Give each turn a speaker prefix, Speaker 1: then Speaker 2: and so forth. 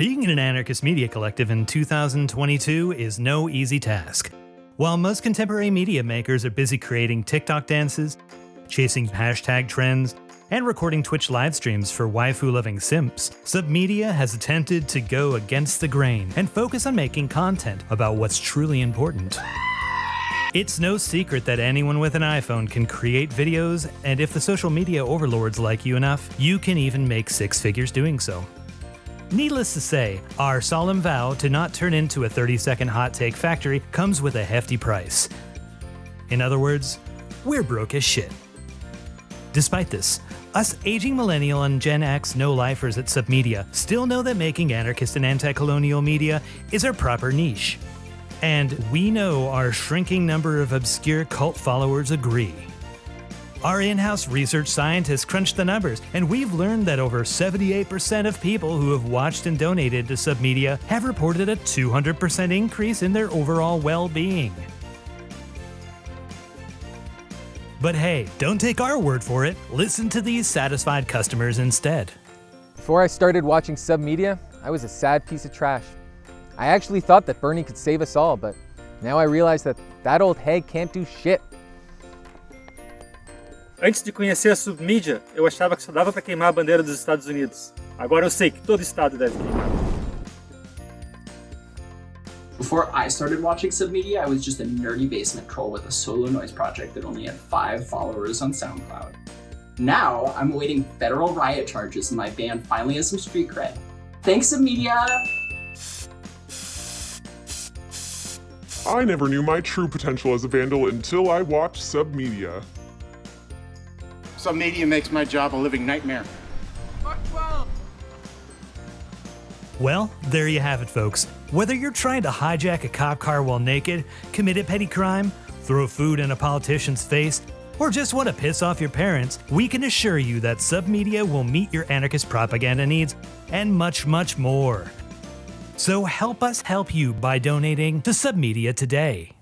Speaker 1: Being in an anarchist media collective in 2022 is no easy task. While most contemporary media makers are busy creating TikTok dances, chasing hashtag trends, and recording Twitch live streams for waifu loving simps, Submedia has attempted to go against the grain and focus on making content about what's truly important. It's no secret that anyone with an iPhone can create videos, and if the social media overlords like you enough, you can even make six figures doing so. Needless to say, our solemn vow to not turn into a 30 second hot take factory comes with a hefty price. In other words, we're broke as shit. Despite this, us aging millennial and Gen X no-lifers at Submedia still know that making anarchist and anti-colonial media is our proper niche. And we know our shrinking number of obscure cult followers agree. Our in-house research scientists crunched the numbers, and we've learned that over 78% of people who have watched and donated to Submedia have reported a 200% increase in their overall well-being. But hey, don't take our word for it. Listen to these satisfied customers instead.
Speaker 2: Before I started watching Submedia, I was a sad piece of trash. I actually thought that Bernie could save us all, but now I realize that that old hag can't do shit.
Speaker 3: Antes de conhecer a submídia, eu achava que só dava para queimar a bandeira dos Estados Unidos. Agora eu sei que todo estado deve queimar.
Speaker 4: Before I started watching Submedia, I was just a nerdy basement troll with a solo noise project that only had five followers on SoundCloud. Now, I'm awaiting federal riot charges and my band finally has some street cred. Thanks, Submedia!
Speaker 5: I never knew my true potential as a vandal until I watched Submedia.
Speaker 6: Submedia makes my job a living nightmare.
Speaker 1: Well, there you have it, folks. Whether you're trying to hijack a cop car while naked, commit a petty crime, throw food in a politician's face, or just want to piss off your parents, we can assure you that Submedia will meet your anarchist propaganda needs and much, much more. So help us help you by donating to Submedia today.